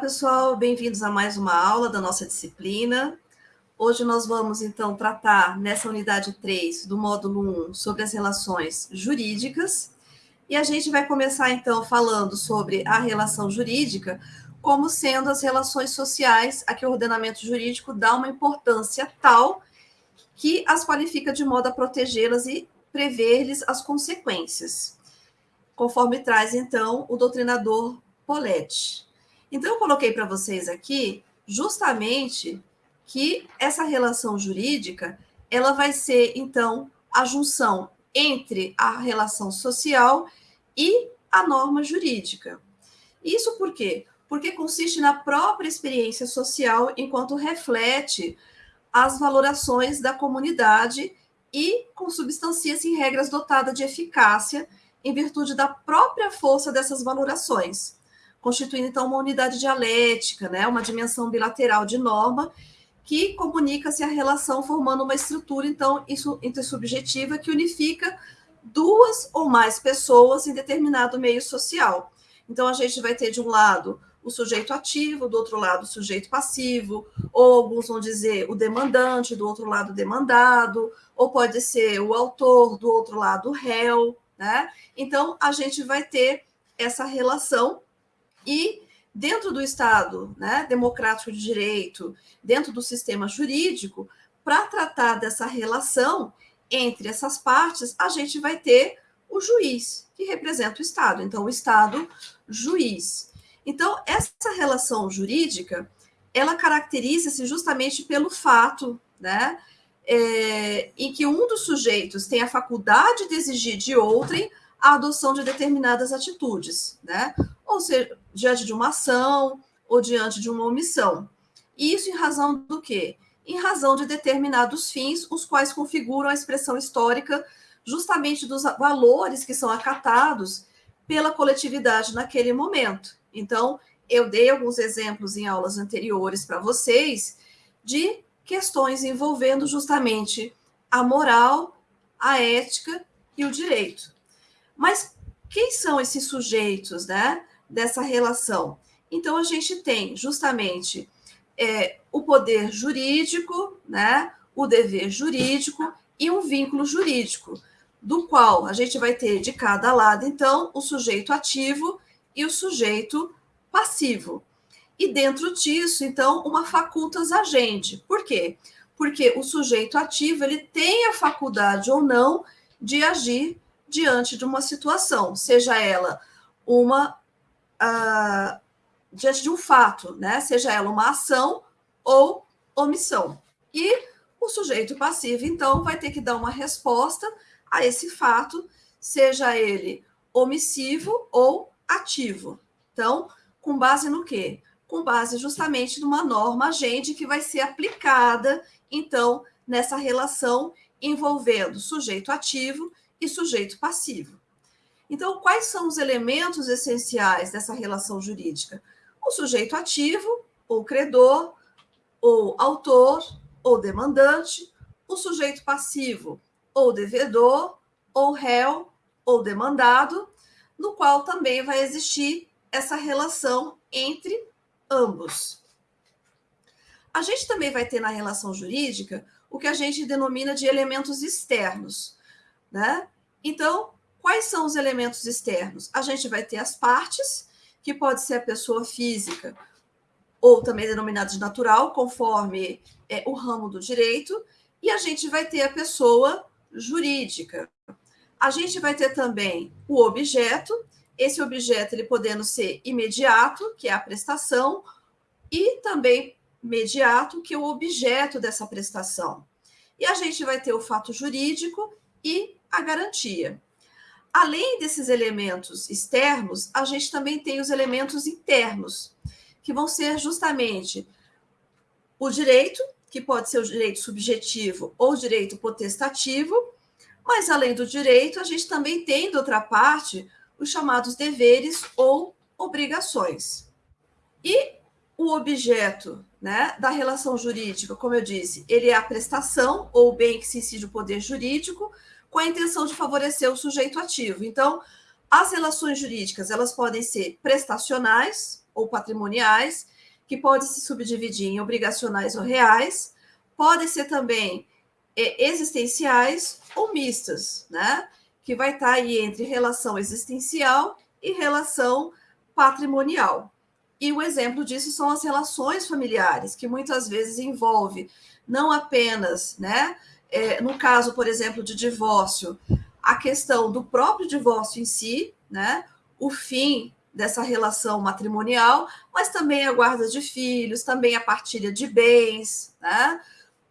pessoal, bem-vindos a mais uma aula da nossa disciplina. Hoje nós vamos, então, tratar nessa unidade 3 do módulo 1 sobre as relações jurídicas. E a gente vai começar, então, falando sobre a relação jurídica como sendo as relações sociais a que o ordenamento jurídico dá uma importância tal que as qualifica de modo a protegê-las e prever-lhes as consequências, conforme traz, então, o doutrinador Poletti. Então, eu coloquei para vocês aqui justamente que essa relação jurídica ela vai ser, então, a junção entre a relação social e a norma jurídica. Isso por quê? Porque consiste na própria experiência social enquanto reflete as valorações da comunidade e consubstancia-se em regras dotadas de eficácia em virtude da própria força dessas valorações constituindo então uma unidade dialética, né, uma dimensão bilateral de norma que comunica-se a relação formando uma estrutura então intersubjetiva que unifica duas ou mais pessoas em determinado meio social. Então a gente vai ter de um lado o sujeito ativo, do outro lado o sujeito passivo, ou alguns vão dizer o demandante, do outro lado o demandado, ou pode ser o autor, do outro lado o réu, né? Então a gente vai ter essa relação e dentro do Estado né, democrático de direito, dentro do sistema jurídico, para tratar dessa relação entre essas partes, a gente vai ter o juiz, que representa o Estado. Então, o Estado, juiz. Então, essa relação jurídica, ela caracteriza-se justamente pelo fato, né, é, em que um dos sujeitos tem a faculdade de exigir de outrem a adoção de determinadas atitudes, né? Ou seja, diante de uma ação ou diante de uma omissão. Isso em razão do quê? Em razão de determinados fins, os quais configuram a expressão histórica justamente dos valores que são acatados pela coletividade naquele momento. Então, eu dei alguns exemplos em aulas anteriores para vocês de questões envolvendo justamente a moral, a ética e o direito. Mas quem são esses sujeitos, né? Dessa relação. Então, a gente tem justamente é, o poder jurídico, né, o dever jurídico e um vínculo jurídico, do qual a gente vai ter de cada lado, então, o sujeito ativo e o sujeito passivo. E dentro disso, então, uma facultas agente. Por quê? Porque o sujeito ativo ele tem a faculdade ou não de agir diante de uma situação, seja ela uma uh, diante de um fato, né? Seja ela uma ação ou omissão. E o sujeito passivo, então, vai ter que dar uma resposta a esse fato, seja ele omissivo ou ativo. Então, com base no quê? Com base justamente numa norma agente que vai ser aplicada, então, nessa relação envolvendo sujeito ativo e sujeito passivo. Então, quais são os elementos essenciais dessa relação jurídica? O sujeito ativo, ou credor, ou autor, ou demandante, o sujeito passivo, ou devedor, ou réu, ou demandado, no qual também vai existir essa relação entre ambos. A gente também vai ter na relação jurídica o que a gente denomina de elementos externos, né? Então, Quais são os elementos externos? A gente vai ter as partes, que pode ser a pessoa física, ou também denominada de natural, conforme é, o ramo do direito, e a gente vai ter a pessoa jurídica. A gente vai ter também o objeto, esse objeto ele podendo ser imediato, que é a prestação, e também mediato, que é o objeto dessa prestação. E a gente vai ter o fato jurídico e a garantia. Além desses elementos externos, a gente também tem os elementos internos, que vão ser justamente o direito, que pode ser o direito subjetivo ou o direito potestativo, mas além do direito, a gente também tem, de outra parte, os chamados deveres ou obrigações. E o objeto né, da relação jurídica, como eu disse, ele é a prestação ou bem que se incide o poder jurídico, com a intenção de favorecer o sujeito ativo. Então, As relações jurídicas, elas podem ser prestacionais ou patrimoniais, que podem se subdividir em obrigacionais ou reais, podem ser também é, existenciais ou mistas, né? Que vai estar aí entre relação existencial e relação patrimonial. E o exemplo disso são as relações familiares, que muitas vezes envolve não apenas, né, é, no caso, por exemplo, de divórcio, a questão do próprio divórcio em si, né, o fim dessa relação matrimonial, mas também a guarda de filhos, também a partilha de bens, né?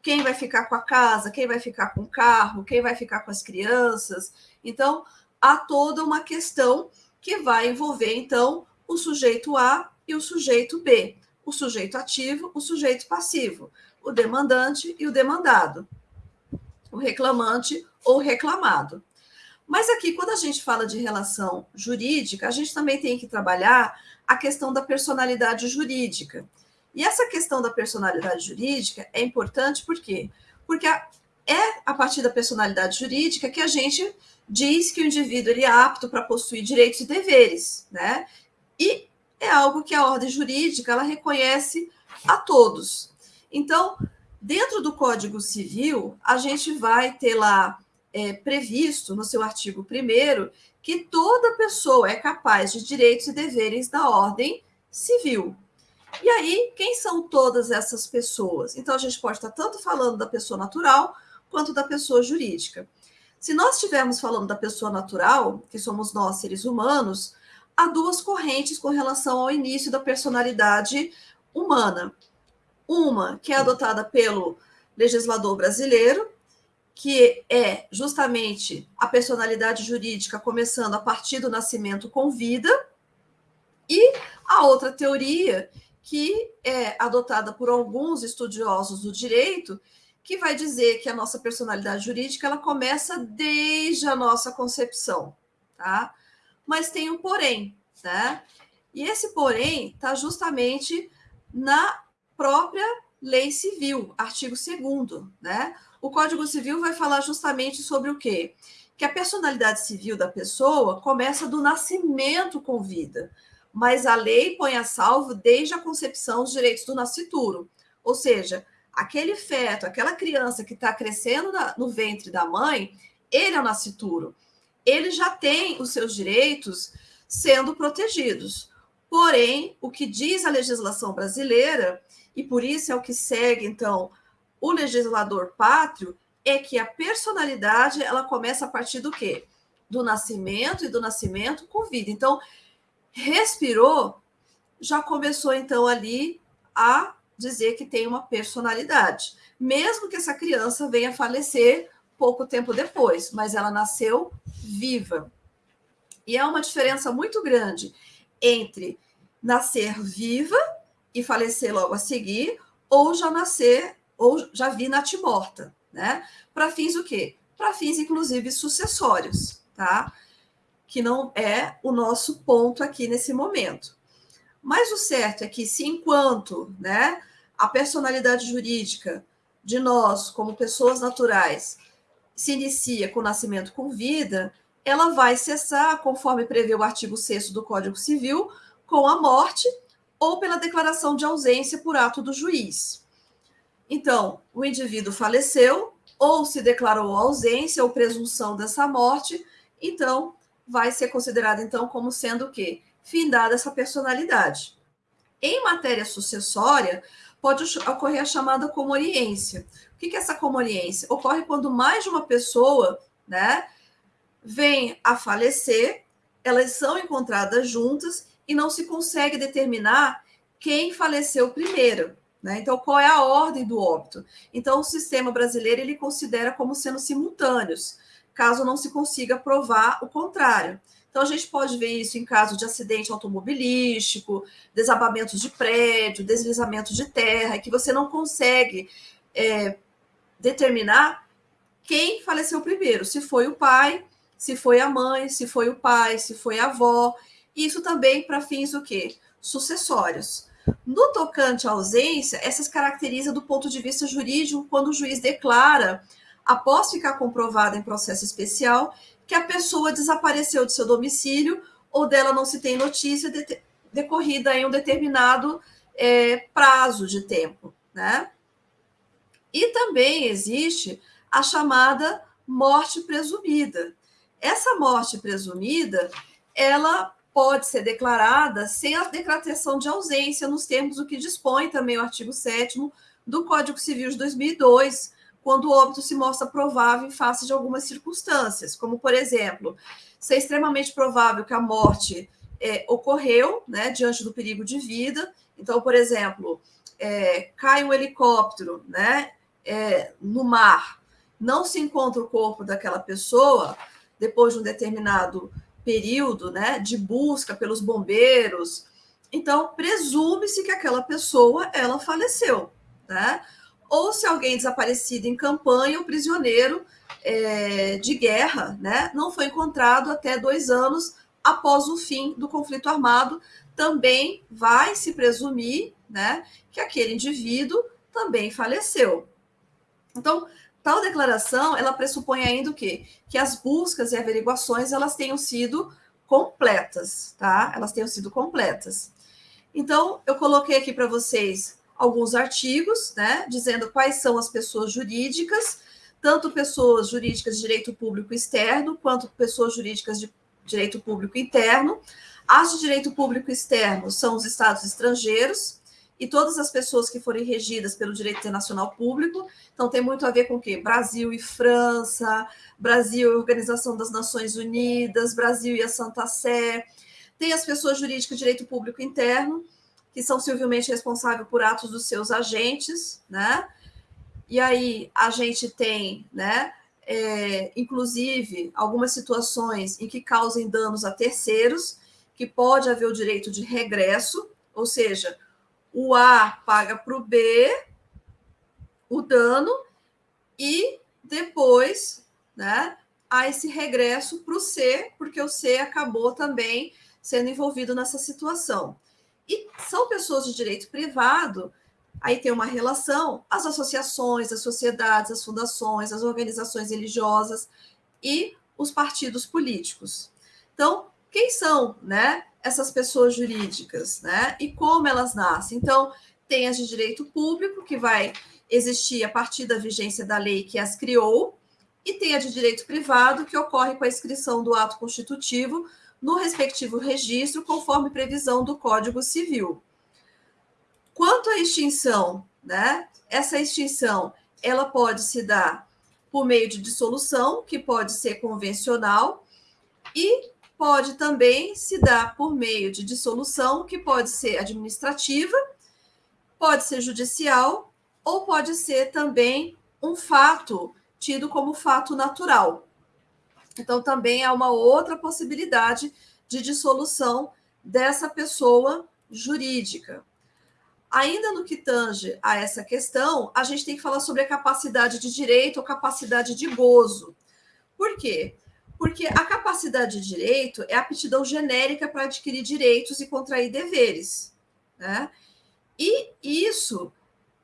Quem vai ficar com a casa, quem vai ficar com o carro, quem vai ficar com as crianças. Então, há toda uma questão que vai envolver, então, o sujeito A e o sujeito B, o sujeito ativo, o sujeito passivo, o demandante e o demandado, o reclamante ou reclamado. Mas aqui, quando a gente fala de relação jurídica, a gente também tem que trabalhar a questão da personalidade jurídica. E essa questão da personalidade jurídica é importante por quê? Porque é a partir da personalidade jurídica que a gente diz que o indivíduo ele é apto para possuir direitos e deveres, né? E é algo que a ordem jurídica ela reconhece a todos. Então, dentro do Código Civil, a gente vai ter lá é, previsto no seu artigo 1 que toda pessoa é capaz de direitos e deveres da ordem civil. E aí, quem são todas essas pessoas? Então, a gente pode estar tanto falando da pessoa natural quanto da pessoa jurídica. Se nós estivermos falando da pessoa natural, que somos nós, seres humanos, há duas correntes com relação ao início da personalidade humana. Uma que é adotada pelo legislador brasileiro, que é justamente a personalidade jurídica começando a partir do nascimento com vida, e a outra teoria, que é adotada por alguns estudiosos do direito, que vai dizer que a nossa personalidade jurídica ela começa desde a nossa concepção, tá? Mas tem um porém, né? E esse porém está justamente na própria lei civil, artigo 2 né? O Código Civil vai falar justamente sobre o quê? Que a personalidade civil da pessoa começa do nascimento com vida, mas a lei põe a salvo desde a concepção os direitos do nascituro. Ou seja, aquele feto, aquela criança que está crescendo na, no ventre da mãe, ele é o nascituro. Ele já tem os seus direitos sendo protegidos. Porém, o que diz a legislação brasileira, e por isso é o que segue, então, o legislador pátrio, é que a personalidade ela começa a partir do quê? Do nascimento e do nascimento com vida. Então, respirou, já começou então ali a dizer que tem uma personalidade, mesmo que essa criança venha falecer pouco tempo depois, mas ela nasceu viva. E há uma diferença muito grande entre nascer viva e falecer logo a seguir, ou já nascer, ou já vir natimorta, né? Para fins o quê? Para fins, inclusive, sucessórios, tá? Que não é o nosso ponto aqui nesse momento. Mas o certo é que, se enquanto né, a personalidade jurídica de nós, como pessoas naturais, se inicia com o nascimento com vida, ela vai cessar, conforme prevê o artigo 6 do Código Civil, com a morte ou pela declaração de ausência por ato do juiz. Então, o indivíduo faleceu ou se declarou ausência ou presunção dessa morte, então vai ser considerado então como sendo o quê? Findada essa personalidade. Em matéria sucessória, pode ocorrer a chamada comoriência. O que é essa comoriência? Ocorre quando mais de uma pessoa, né, vem a falecer, elas são encontradas juntas e não se consegue determinar quem faleceu primeiro. Né? Então, qual é a ordem do óbito? Então, o sistema brasileiro ele considera como sendo simultâneos, caso não se consiga provar o contrário. Então, a gente pode ver isso em caso de acidente automobilístico, desabamentos de prédio, deslizamento de terra, que você não consegue é, determinar quem faleceu primeiro, se foi o pai, se foi a mãe, se foi o pai, se foi a avó. Isso também para fins o quê? Sucessórios. No tocante à ausência, essas caracteriza do ponto de vista jurídico quando o juiz declara, após ficar comprovado em processo especial, que a pessoa desapareceu de seu domicílio ou dela não se tem notícia de, decorrida em um determinado é, prazo de tempo, né? E também existe a chamada morte presumida. Essa morte presumida, ela pode ser declarada sem a decretação de ausência, nos termos do que dispõe também o artigo 7 do Código Civil de 2002, quando o óbito se mostra provável em face de algumas circunstâncias, como, por exemplo, ser extremamente provável que a morte é, ocorreu né, diante do perigo de vida. Então, por exemplo, é, cai um helicóptero né, é, no mar, não se encontra o corpo daquela pessoa depois de um determinado período né, de busca pelos bombeiros. Então, presume-se que aquela pessoa ela faleceu. Né? Ou se alguém desaparecido em campanha, o prisioneiro é, de guerra né, não foi encontrado até dois anos após o fim do conflito armado, também vai se presumir né, que aquele indivíduo também faleceu. Então, tal declaração, ela pressupõe ainda o quê? Que as buscas e averiguações, elas tenham sido completas, tá? Elas tenham sido completas. Então, eu coloquei aqui para vocês alguns artigos, né, dizendo quais são as pessoas jurídicas, tanto pessoas jurídicas de direito público externo, quanto pessoas jurídicas de direito público interno. As de direito público externo são os estados estrangeiros, e todas as pessoas que forem regidas pelo direito internacional público. Então, tem muito a ver com o quê? Brasil e França, Brasil e Organização das Nações Unidas, Brasil e a Santa Sé. Tem as pessoas jurídicas de direito público interno, que são civilmente responsáveis por atos dos seus agentes, né? E aí a gente tem, né? É, inclusive algumas situações em que causem danos a terceiros, que pode haver o direito de regresso, ou seja, o A paga para o B o dano e depois né, há esse regresso para o C, porque o C acabou também sendo envolvido nessa situação. E são pessoas de direito privado, aí tem uma relação, as associações, as sociedades, as fundações, as organizações religiosas e os partidos políticos. Então, quem são né, essas pessoas jurídicas, né? E como elas nascem. Então, tem as de direito público, que vai existir a partir da vigência da lei que as criou, e tem a de direito privado, que ocorre com a inscrição do ato constitutivo no respectivo registro, conforme previsão do Código Civil. Quanto à extinção, né? Essa extinção, ela pode se dar por meio de dissolução, que pode ser convencional, e pode também se dar por meio de dissolução, que pode ser administrativa, pode ser judicial, ou pode ser também um fato tido como fato natural. Então, também há uma outra possibilidade de dissolução dessa pessoa jurídica. Ainda no que tange a essa questão, a gente tem que falar sobre a capacidade de direito ou capacidade de gozo. Por quê? Porque a capacidade de direito é aptidão genérica para adquirir direitos e contrair deveres. Né? E isso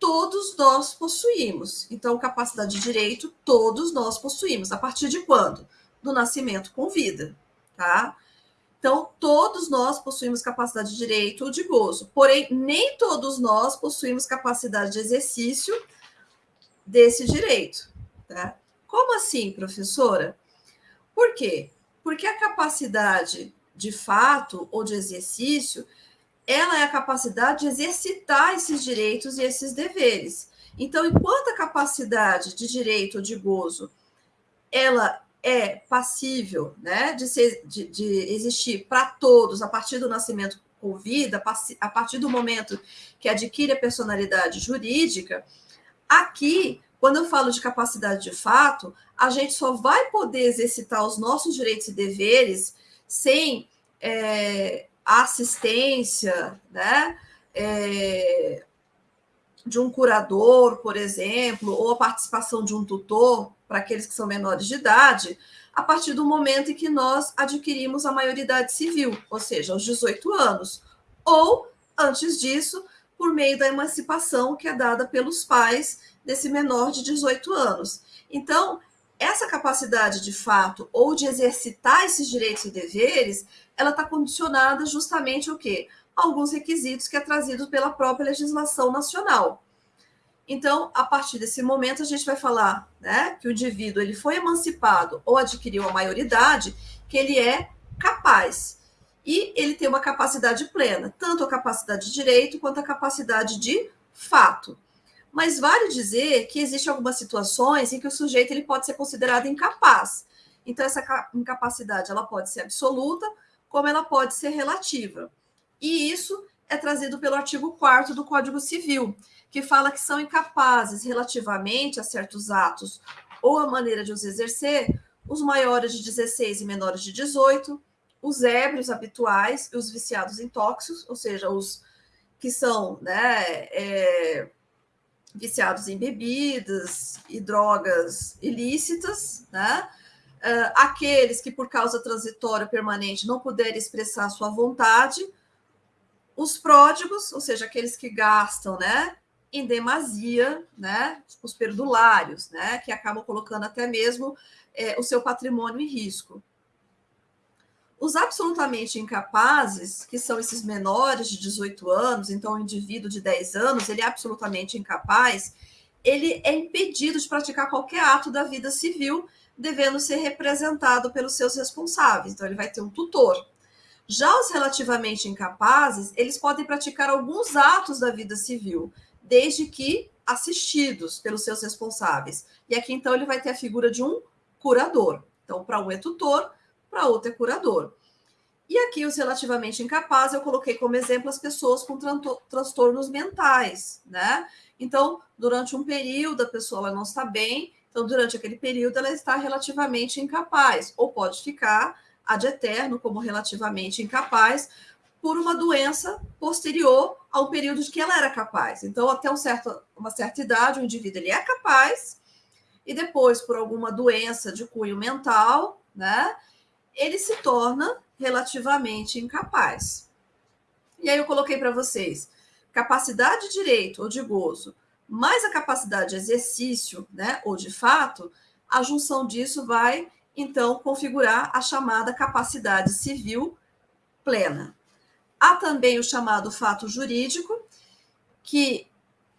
todos nós possuímos. Então, capacidade de direito, todos nós possuímos. A partir de quando? Do nascimento com vida. Tá? Então, todos nós possuímos capacidade de direito ou de gozo. Porém, nem todos nós possuímos capacidade de exercício desse direito. Tá? Como assim, professora? Por quê? Porque a capacidade de fato ou de exercício, ela é a capacidade de exercitar esses direitos e esses deveres. Então, enquanto a capacidade de direito ou de gozo, ela é passível né, de, ser, de, de existir para todos a partir do nascimento com vida, a partir do momento que adquire a personalidade jurídica, aqui quando eu falo de capacidade de fato, a gente só vai poder exercitar os nossos direitos e deveres sem é, assistência, né? É, de um curador, por exemplo, ou a participação de um tutor para aqueles que são menores de idade, a partir do momento em que nós adquirimos a maioridade civil, ou seja, aos 18 anos, ou antes disso, por meio da emancipação que é dada pelos pais desse menor de 18 anos. Então, essa capacidade de fato ou de exercitar esses direitos e deveres, ela está condicionada justamente ao quê? Alguns requisitos que é trazido pela própria legislação nacional. Então, a partir desse momento, a gente vai falar né, que o indivíduo ele foi emancipado ou adquiriu a maioridade, que ele é capaz. E ele tem uma capacidade plena, tanto a capacidade de direito quanto a capacidade de fato. Mas vale dizer que existem algumas situações em que o sujeito ele pode ser considerado incapaz. Então, essa incapacidade ela pode ser absoluta, como ela pode ser relativa. E isso é trazido pelo artigo 4 do Código Civil, que fala que são incapazes relativamente a certos atos ou a maneira de os exercer os maiores de 16 e menores de 18, os ébrios habituais e os viciados em tóxicos, ou seja, os que são né, é, viciados em bebidas e drogas ilícitas, né? Uh, aqueles que, por causa transitória permanente, não puderem expressar sua vontade, os pródigos, ou seja, aqueles que gastam, né, em demasia, né, os perdulários, né, que acabam colocando até mesmo é, o seu patrimônio em risco. Os absolutamente incapazes, que são esses menores de 18 anos, então o indivíduo de 10 anos, ele é absolutamente incapaz, ele é impedido de praticar qualquer ato da vida civil, devendo ser representado pelos seus responsáveis. Então, ele vai ter um tutor. Já os relativamente incapazes, eles podem praticar alguns atos da vida civil, desde que assistidos pelos seus responsáveis. E aqui, então, ele vai ter a figura de um curador. Então, para um é tutor, para outro é curador. E aqui, os relativamente incapazes, eu coloquei como exemplo as pessoas com transtornos mentais, né? Então, durante um período, a pessoa não está bem, então, durante aquele período, ela está relativamente incapaz, ou pode ficar ad eterno como relativamente incapaz, por uma doença posterior ao período de que ela era capaz. Então, até um certo, uma certa idade, o indivíduo ele é capaz, e depois, por alguma doença de cunho mental, né? Ele se torna relativamente incapaz. E aí eu coloquei para vocês capacidade de direito ou de gozo, mais a capacidade de exercício, né, ou de fato, a junção disso vai então configurar a chamada capacidade civil plena. Há também o chamado fato jurídico, que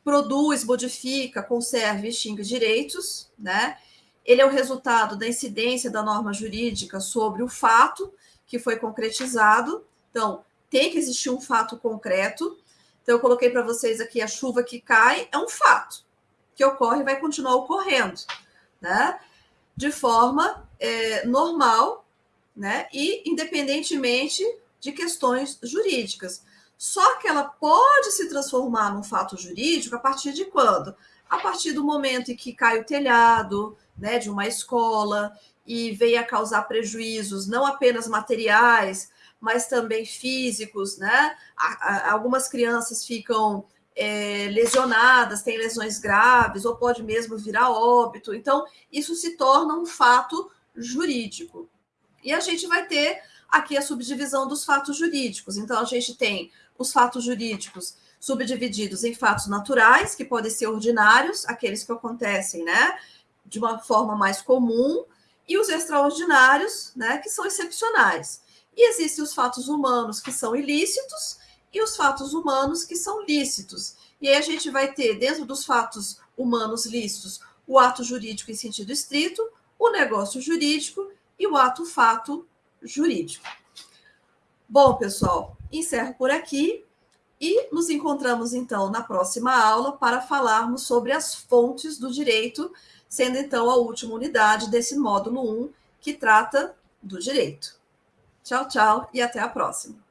produz, modifica, conserva e extingue direitos, né? Ele é o resultado da incidência da norma jurídica sobre o fato que foi concretizado. Então, tem que existir um fato concreto. Então, eu coloquei para vocês aqui a chuva que cai é um fato que ocorre e vai continuar ocorrendo, né? De forma é, normal, né? E independentemente de questões jurídicas. Só que ela pode se transformar num fato jurídico a partir de quando? A partir do momento em que cai o telhado, né, de uma escola e veio a causar prejuízos não apenas materiais, mas também físicos, né? Algumas crianças ficam é, lesionadas, têm lesões graves, ou pode mesmo virar óbito. Então, isso se torna um fato jurídico. E a gente vai ter aqui a subdivisão dos fatos jurídicos. Então, a gente tem os fatos jurídicos subdivididos em fatos naturais, que podem ser ordinários, aqueles que acontecem, né? De uma forma mais comum, e os extraordinários, né, que são excepcionais. E existem os fatos humanos que são ilícitos e os fatos humanos que são lícitos. E aí a gente vai ter, dentro dos fatos humanos lícitos, o ato jurídico em sentido estrito, o negócio jurídico e o ato fato jurídico. Bom, pessoal, encerro por aqui e nos encontramos então na próxima aula para falarmos sobre as fontes do direito sendo então a última unidade desse módulo 1, que trata do direito. Tchau, tchau e até a próxima.